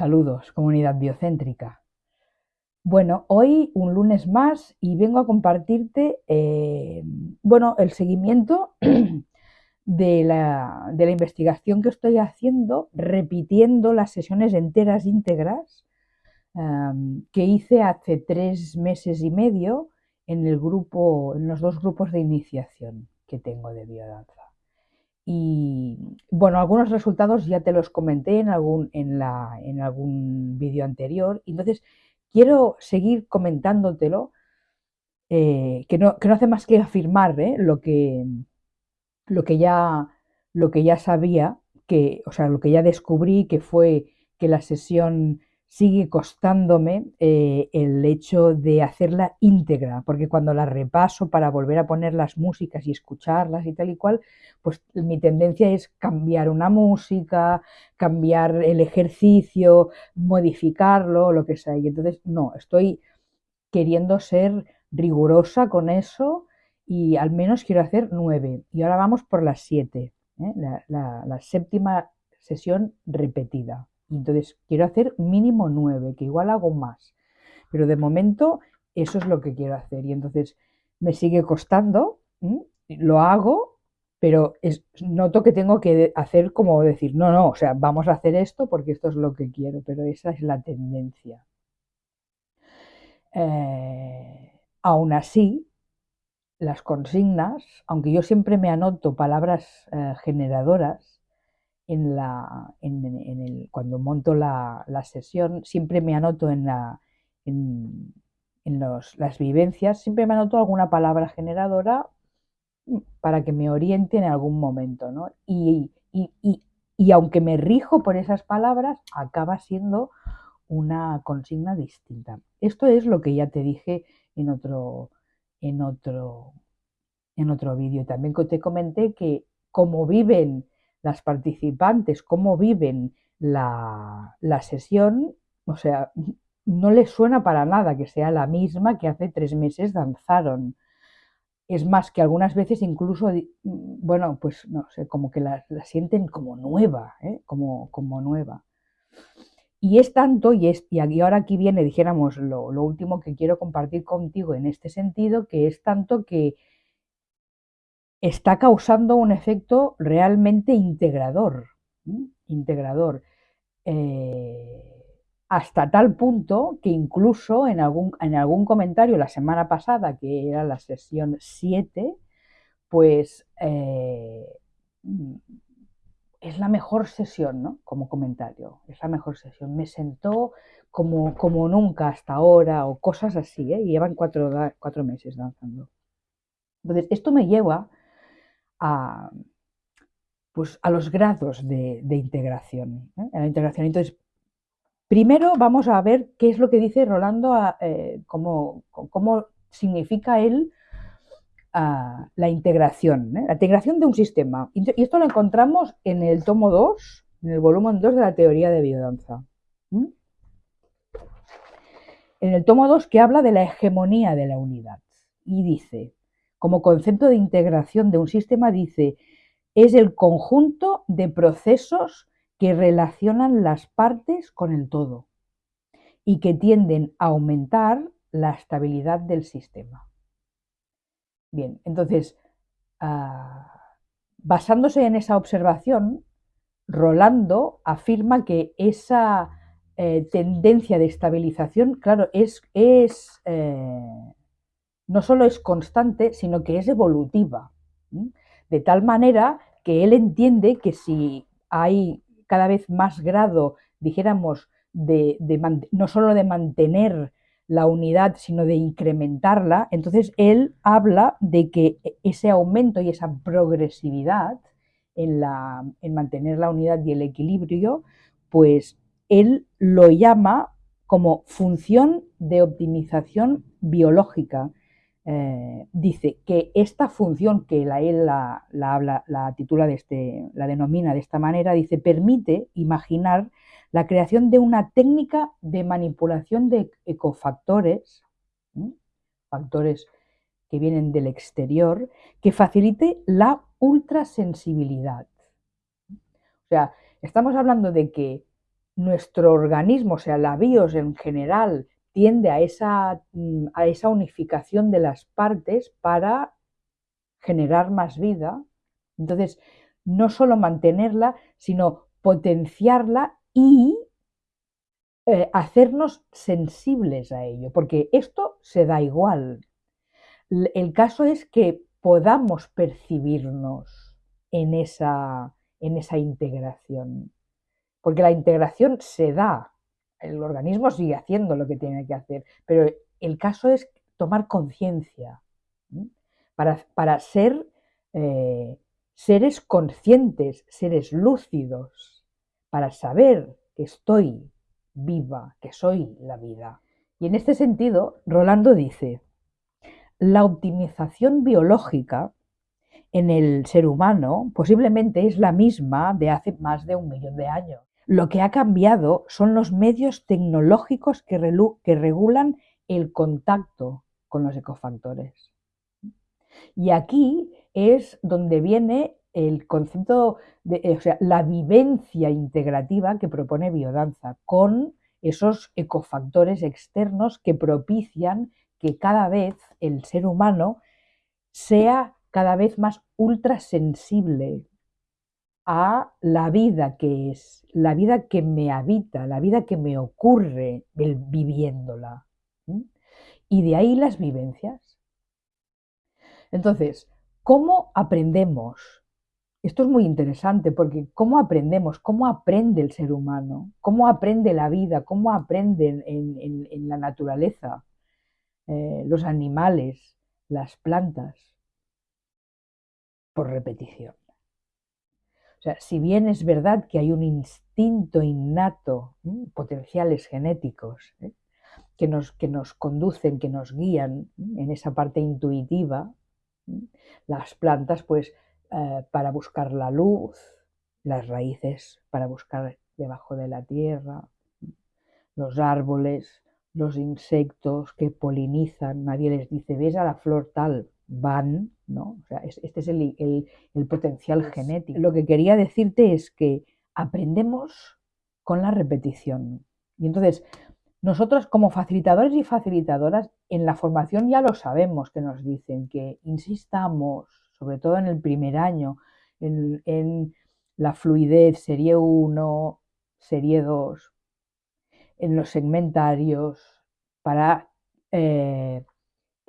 Saludos, comunidad biocéntrica. Bueno, hoy un lunes más y vengo a compartirte eh, bueno, el seguimiento de la, investigación que estoy haciendo, repitiendo las sesiones enteras íntegras que hice hace tres meses y medio en el grupo, en los dos grupos de iniciación que tengo de biodanza. Y bueno, algunos resultados ya te los comenté en algún, en en algún vídeo anterior. Entonces, quiero seguir comentándotelo, eh, que, no, que, no, hace más que afirmar ¿eh? lo, que, lo, que ya, lo que ya sabía, que, o sea, lo que ya descubrí, que fue que la sesión sigue costándome eh, el hecho de hacerla íntegra, porque cuando la repaso para volver a poner las músicas y escucharlas y tal y cual, pues mi tendencia es cambiar una música, cambiar el ejercicio, modificarlo, lo que sea. Y entonces, no, estoy queriendo ser rigurosa con eso y al menos quiero hacer nueve. Y ahora vamos por las siete, ¿eh? la séptima sesión repetida entonces quiero hacer mínimo nueve, que igual hago más. Pero de momento eso es lo que quiero hacer. Y entonces me sigue costando, lo hago, pero noto que tengo que hacer como decir, no, no, o sea, vamos a hacer esto porque esto es lo que quiero, pero esa es la tendencia. Eh, aún así, las consignas, aunque yo siempre me anoto palabras eh, generadoras, en la, en, el, cuando monto la, sesión, siempre me anoto en, la, en, los, las vivencias, siempre me anoto alguna palabra generadora mm, para que me oriente en algún momento. ¿no? Y, y, aunque me rijo por esas palabras, acaba siendo una consigna distinta. Esto es lo que ya te dije en otro, en otro, en otro vídeo. También te comenté que como viven las participantes, cómo viven la, sesión, o sea, no les suena para nada que sea la misma que hace tres meses danzaron. Es más, que algunas veces incluso, bueno, pues no sé, como que la, sienten como nueva, ¿eh? como, como nueva. Y es tanto, y, es, y ahora aquí viene, dijéramos, lo, lo último que quiero compartir contigo en este sentido, que es tanto que está causando un efecto realmente integrador, integrador, eh, hasta tal punto que incluso en algún, en algún comentario la semana pasada, que era la sesión 7, pues eh, es la mejor sesión, ¿no? Como comentario, es la mejor sesión. Me sentó como, como nunca hasta ahora o cosas así, ¿eh? Y llevan cuatro, cuatro meses danzando. Entonces, esto me lleva a, pues, a los grados de, integración. ¿eh? la integración. Entonces, primero vamos a ver qué es lo que dice Rolando, eh, cómo, significa él la integración, ¿eh? la integración de un sistema. Y esto lo encontramos en el tomo 2, en el volumen 2 de la teoría de biodanza. En el tomo 2 que habla de la hegemonía de la unidad y dice, como concepto de integración de un sistema dice, es el conjunto de procesos que relacionan las partes con el todo y que tienden a aumentar la estabilidad del sistema. Bien, entonces, ah, basándose en esa observación, Rolando afirma que esa eh, tendencia de estabilización, claro, es, es eh, no solo es constante, sino que es evolutiva. De tal manera que él entiende que si hay cada vez más grado, dijéramos, de, no solo de mantener la unidad, sino de incrementarla, entonces él habla de que ese aumento y esa progresividad en, la, en mantener la unidad y el equilibrio, pues él lo llama como función de optimización biológica, eh, dice que esta función que la, él la, titula de este, la denomina de esta manera, dice, permite imaginar la creación de una técnica de manipulación de ecofactores, factores que vienen del exterior, que facilite la ultrasensibilidad. O sea, estamos hablando de que nuestro organismo, o sea, la BIOS en general, tiende a esa, mm, a esa unificación de las partes para generar más vida. Entonces, no solo mantenerla, sino potenciarla y eh, hacernos sensibles a ello, porque esto se da igual. El caso es que podamos percibirnos en esa, en esa integración, porque la integración se da, el organismo sigue haciendo lo que tiene que hacer, pero el caso es tomar conciencia para, para, ser eh, seres conscientes, seres lúcidos, para saber que estoy viva, que soy la vida. Y en este sentido, Rolando dice, la optimización biológica en el ser humano posiblemente es la misma de hace más de un millón de años. Lo que ha cambiado son los medios tecnológicos que, regulan el contacto con los ecofactores. Y aquí es donde viene el concepto de, eh, o sea, la vivencia integrativa que propone biodanza con esos ecofactores externos que propician que cada vez el ser humano sea cada vez más ultrasensible a la vida que es, la vida que me habita, la vida que me ocurre viviéndola. Y de ahí las vivencias. Entonces, ¿cómo aprendemos esto es muy interesante porque cómo aprendemos, cómo aprende el ser humano, cómo aprende la vida, cómo aprende en, la naturaleza, eh, los animales, las plantas, por repetición. O sea, si bien es verdad que hay un instinto innato, potenciales genéticos, ¿eh? que, nos, que nos conducen, que nos guían en esa parte intuitiva, las plantas pues eh, para buscar la luz, las raíces para buscar debajo de la tierra, los árboles, los insectos que polinizan, nadie les dice, ves a la flor tal, van, ¿no? O sea, este es el, el potencial genético. Lo que quería decirte es que aprendemos con la repetición. Y entonces, nosotros como facilitadores y facilitadoras, en la formación ya lo sabemos que nos dicen que insistamos, sobre todo en el primer año, en, la fluidez, serie 1, serie 2, en los segmentarios, para eh,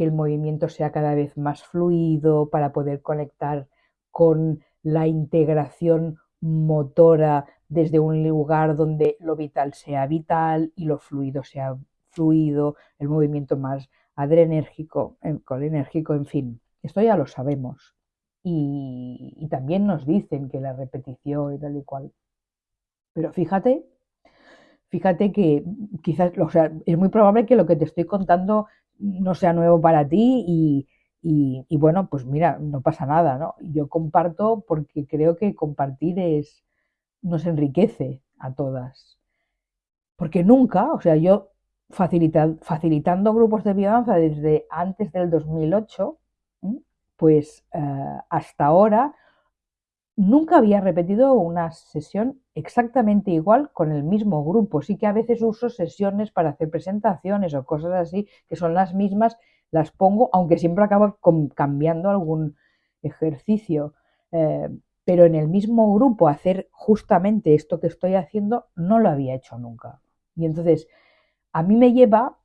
que el movimiento sea cada vez más fluido, para poder conectar con la integración motora desde un lugar donde lo vital sea vital y lo fluido sea fluido, el movimiento más adrenérgico, colinérgico, en fin, esto ya lo sabemos y, también nos dicen que la repetición y tal y cual. Pero fíjate, fíjate que quizás, o sea, es muy probable que lo que te estoy contando no sea nuevo para ti y, y, bueno, pues mira, no pasa nada, ¿no? Yo comparto porque creo que compartir es, nos enriquece a todas. Porque nunca, o sea, yo facilitando grupos de biodanza desde antes del 2008, pues eh, hasta ahora nunca había repetido una sesión exactamente igual con el mismo grupo. Sí que a veces uso sesiones para hacer presentaciones o cosas así, que son las mismas, las pongo, aunque siempre acabo cambiando algún ejercicio. Eh, pero en el mismo grupo hacer justamente esto que estoy haciendo no lo había hecho nunca. Y entonces, a mí me lleva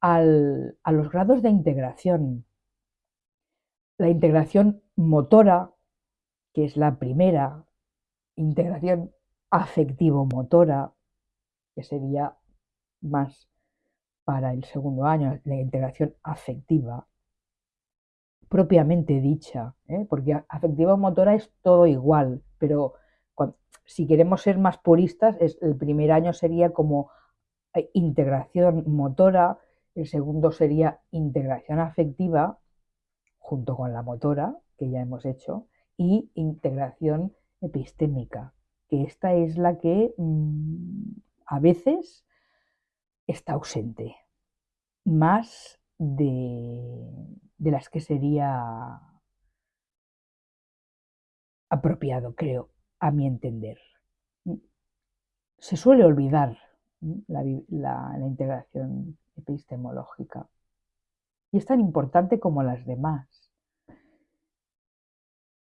a los grados de integración la integración motora, que es la primera, integración afectivo-motora, que sería más para el segundo año, la integración afectiva, propiamente dicha, ¿eh? porque afectivo-motora es todo igual, pero si queremos ser más puristas, el primer año sería como eh, integración motora, el segundo sería integración afectiva junto con la motora, que ya hemos hecho, y integración epistémica, que esta es la que mm, a veces está ausente, más de, de las que sería apropiado, creo, a mi entender. se suele olvidar la, la integración epistemológica. Y es tan importante como las demás.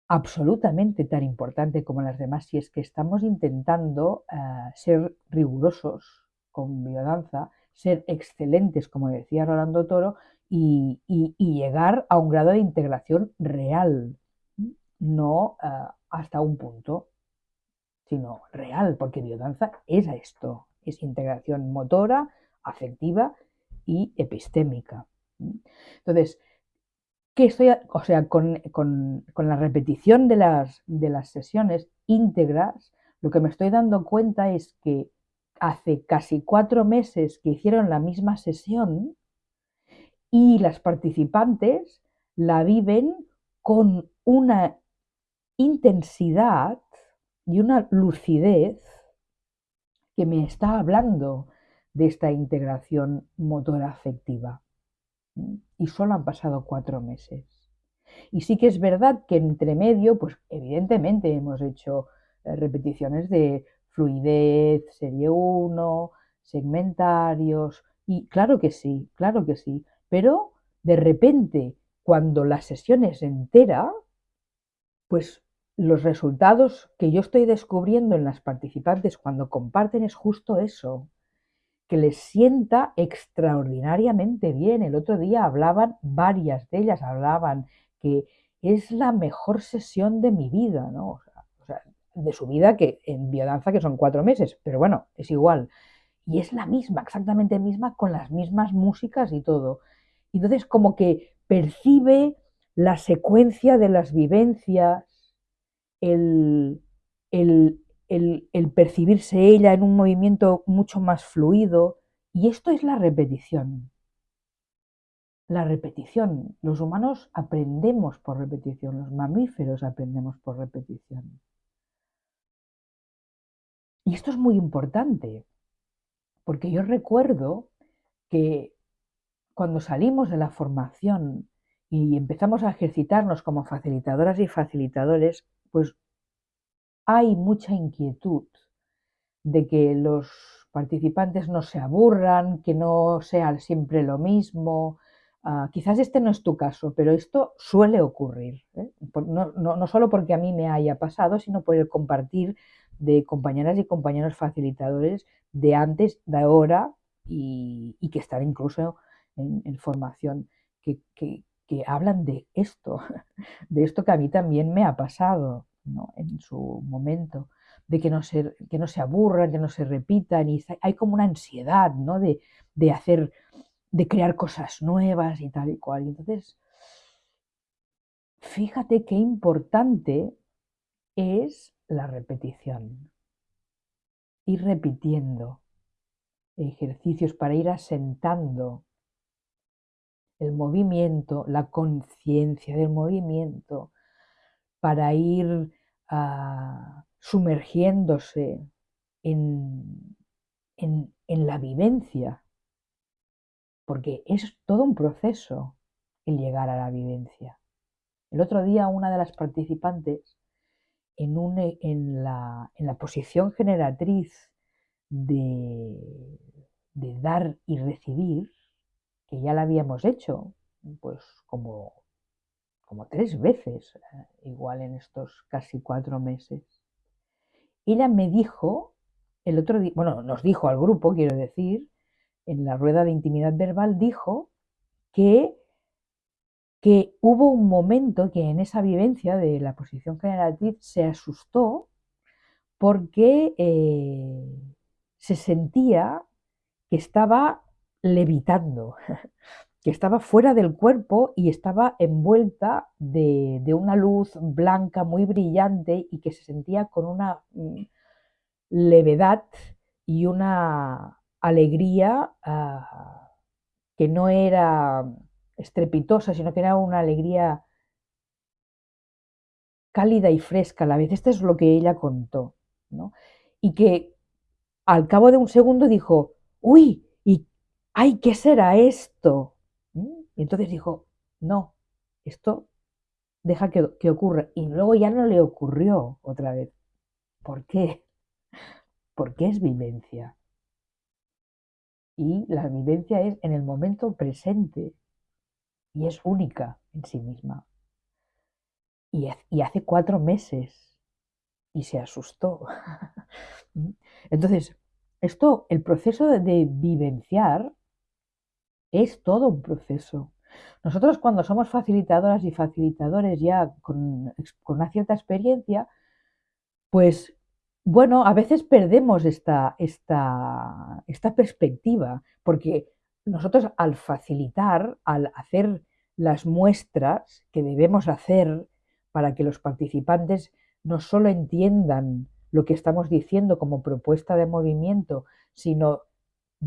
Absolutamente tan importante como las demás si es que estamos intentando eh, ser rigurosos con biodanza, ser excelentes, como decía Rolando Toro, y, llegar a un grado de integración real, no eh, hasta un punto, sino real, porque biodanza es esto, es integración motora, afectiva y epistémica. Entonces, ¿qué estoy, o sea, con, la repetición de las, de las sesiones íntegras, lo que me estoy dando cuenta es que hace casi cuatro meses que hicieron la misma sesión y las participantes la viven con una intensidad y una lucidez que me está hablando de esta integración motora afectiva. Y solo han pasado cuatro meses. Y sí que es verdad que entre medio, pues evidentemente hemos hecho eh, repeticiones de fluidez, serie 1, segmentarios, y claro que sí, claro que sí, pero de repente, cuando la sesión es entera, pues los resultados que yo estoy descubriendo en las participantes cuando comparten es justo eso, que les sienta extraordinariamente bien. El otro día hablaban, varias de ellas hablaban que es la mejor sesión de mi vida, ¿no? O sea, de su vida que en biodanza que son cuatro meses, pero bueno, es igual. Y es la misma, exactamente misma, con las mismas músicas y todo. Entonces, como que percibe la secuencia de las vivencias, el, el, el, percibirse ella en un movimiento mucho más fluido. Y esto es la repetición. La repetición. Los humanos aprendemos por repetición, los mamíferos aprendemos por repetición. Y esto es muy importante, porque yo recuerdo que cuando salimos de la formación y empezamos a ejercitarnos como facilitadoras y facilitadores, pues hay mucha inquietud de que los participantes no se aburran, que no sea siempre lo mismo. Ah, quizás este no es tu caso, pero esto suele ocurrir. ¿eh? No, solo porque a mí me haya pasado, sino por el compartir de compañeras y compañeros facilitadores de antes, de ahora y, que están incluso en, formación, que hablan de esto, de esto que a mí también me ha pasado en su momento, de que no, se, que no se aburran, que no se repitan, y hay como una ansiedad ¿no? de, de hacer, de crear cosas nuevas y tal y cual. entonces, fíjate qué importante es la repetición. Ir repitiendo ejercicios para ir asentando el movimiento, la conciencia del movimiento, para ir ah, sumergiéndose en, en, la vivencia, porque es todo un proceso el llegar a la vivencia. El otro día una de las participantes en, un, en, la, en la, posición generatriz de, de, dar y recibir, que ya la habíamos hecho, pues como como tres veces, eh, igual en estos casi cuatro meses. Ella me dijo, el otro día, bueno, nos dijo al grupo, quiero decir, en la rueda de intimidad verbal, dijo que, que hubo un momento que en esa vivencia de la posición generatriz se asustó porque eh, se sentía que estaba levitando, que estaba fuera del cuerpo y estaba envuelta de, una luz blanca muy brillante y que se sentía con una mm, levedad y una alegría ah, que no era estrepitosa, sino que era una alegría cálida y fresca a la vez. Esto es lo que ella contó. Y que al cabo de un segundo dijo, uy, ¿y ay, qué será esto? Y entonces dijo, no, esto deja que, que ocurra. Y luego ya no le ocurrió otra vez. ¿Por qué? porque es vivencia. Y la vivencia es en el momento presente y es única en sí misma. Y, hace cuatro meses y se asustó. Entonces, esto, el proceso de vivenciar es todo un proceso. Nosotros cuando somos facilitadoras y facilitadores ya con, una cierta experiencia, pues bueno, a veces perdemos esta, esta, esta perspectiva, porque nosotros al facilitar, al hacer las muestras que debemos hacer para que los participantes no solo entiendan lo que estamos diciendo como propuesta de movimiento, sino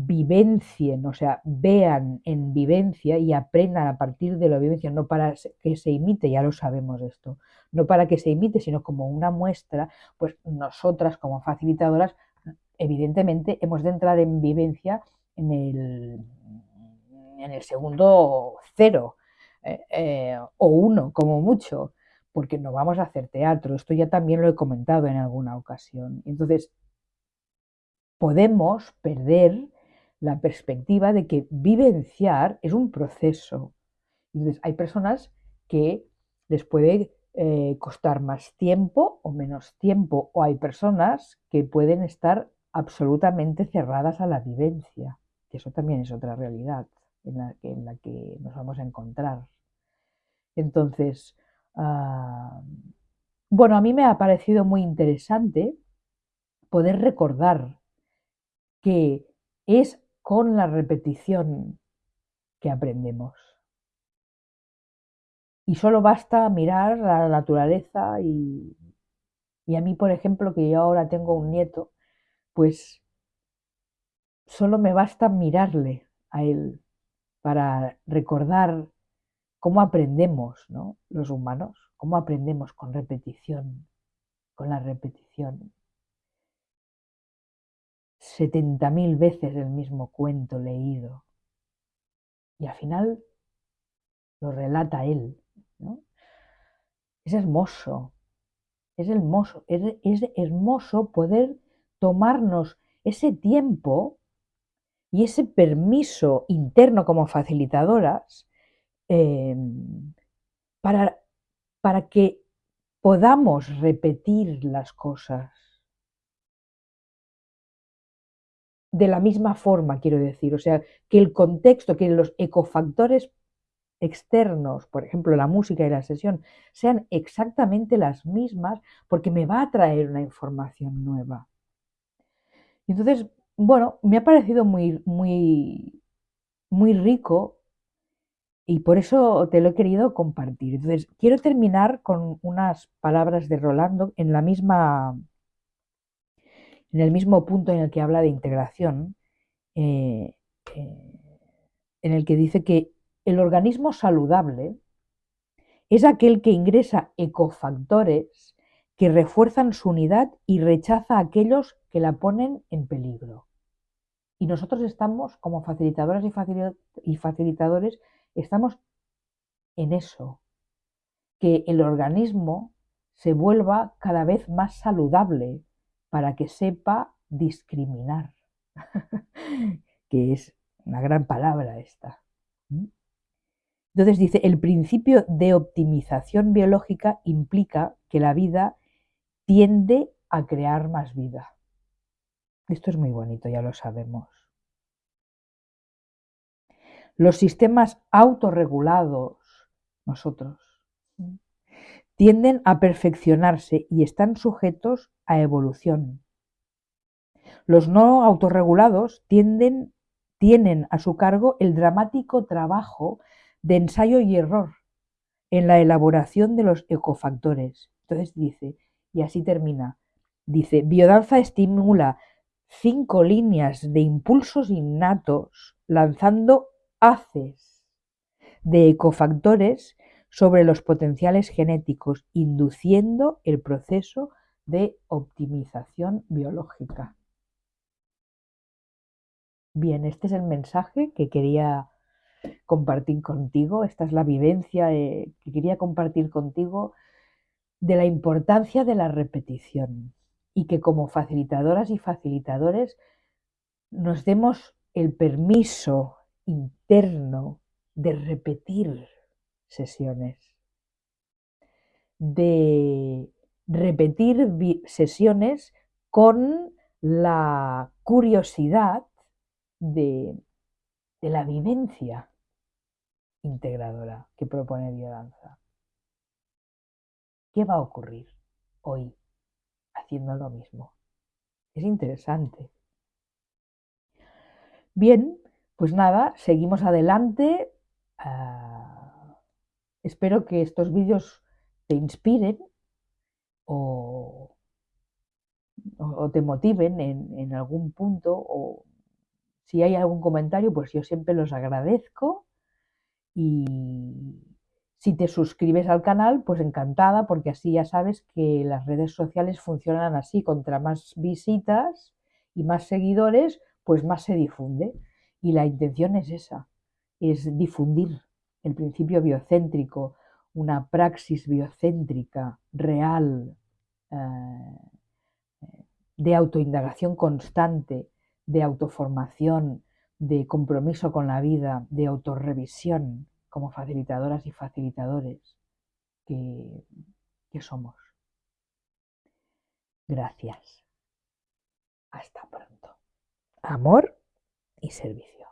vivencien, o sea, vean en vivencia y aprendan a partir de la vivencia, no para que se imite, ya lo sabemos esto, no para que se imite, sino como una muestra, pues nosotras como facilitadoras, evidentemente hemos de entrar en vivencia en el, en el segundo cero eh, eh, o uno, como mucho, porque no vamos a hacer teatro, esto ya también lo he comentado en alguna ocasión. Entonces, podemos perder la perspectiva de que vivenciar es un proceso. Entonces, hay personas que les puede eh, costar más tiempo o menos tiempo, o hay personas que pueden estar absolutamente cerradas a la vivencia, que eso también es otra realidad en la que, nos vamos a encontrar. Entonces, ah, bueno, a mí me ha parecido muy interesante poder recordar que es con la repetición que aprendemos. Y solo basta mirar a la naturaleza y, y a mí, por ejemplo, que yo ahora tengo un nieto, pues solo me basta mirarle a él para recordar cómo aprendemos, ¿no? Los humanos, cómo aprendemos con repetición, con la repetición. 70.000 veces el mismo cuento leído. Y al final lo relata él. Es hermoso, es hermoso, es, hermoso poder tomarnos ese tiempo y ese permiso interno como facilitadoras em, para, para que podamos repetir las cosas de la misma forma, quiero decir. O sea, que el contexto, que los ecofactores externos, por ejemplo, la música y la sesión, sean exactamente las mismas porque me va a traer una información nueva. Entonces, bueno, me ha parecido muy, muy, muy rico y por eso te lo he querido compartir. Entonces, quiero terminar con unas palabras de Rolando en la misma en el mismo punto en el que habla de integración, eh, eh, en el que dice que el organismo saludable es aquel que ingresa ecofactores que refuerzan su unidad y rechaza a aquellos que la ponen en peligro. Y nosotros estamos, como facilitadoras y facilitadores, estamos en eso, que el organismo se vuelva cada vez más saludable, para que sepa discriminar, que es una gran palabra esta. Entonces dice, el principio de optimización biológica implica que la vida tiende a crear más vida. Esto es muy bonito, ya lo sabemos. Los sistemas autorregulados, nosotros, tienden a perfeccionarse y están sujetos a evolución. Los no autorregulados tienden, tienen a su cargo el dramático trabajo de ensayo y error en la elaboración de los ecofactores. Entonces dice, y así termina, dice, biodanza estimula cinco líneas de impulsos innatos lanzando haces de ecofactores sobre los potenciales genéticos, induciendo el proceso de optimización biológica. Bien, este es el mensaje que quería compartir contigo, esta es la vivencia eh, que quería compartir contigo de la importancia de la repetición y que como facilitadoras y facilitadores nos demos el permiso interno de repetir sesiones, de repetir sesiones con la curiosidad de, la vivencia integradora que propone Biodanza. ¿Qué va a ocurrir hoy haciendo lo mismo? Es interesante. Bien, pues nada, seguimos adelante. Ah, espero que estos vídeos te inspiren o, te motiven en, algún punto o si hay algún comentario, pues yo siempre los agradezco y si te suscribes al canal, pues encantada, porque así ya sabes que las redes sociales funcionan así, contra más visitas y más seguidores, pues más se difunde. Y la intención es esa, es difundir el principio biocéntrico, una praxis biocéntrica real, eh, de autoindagación constante, de autoformación, de compromiso con la vida, de autorrevisión como facilitadoras y facilitadores que, que somos. Gracias. Hasta pronto. Amor y servicio.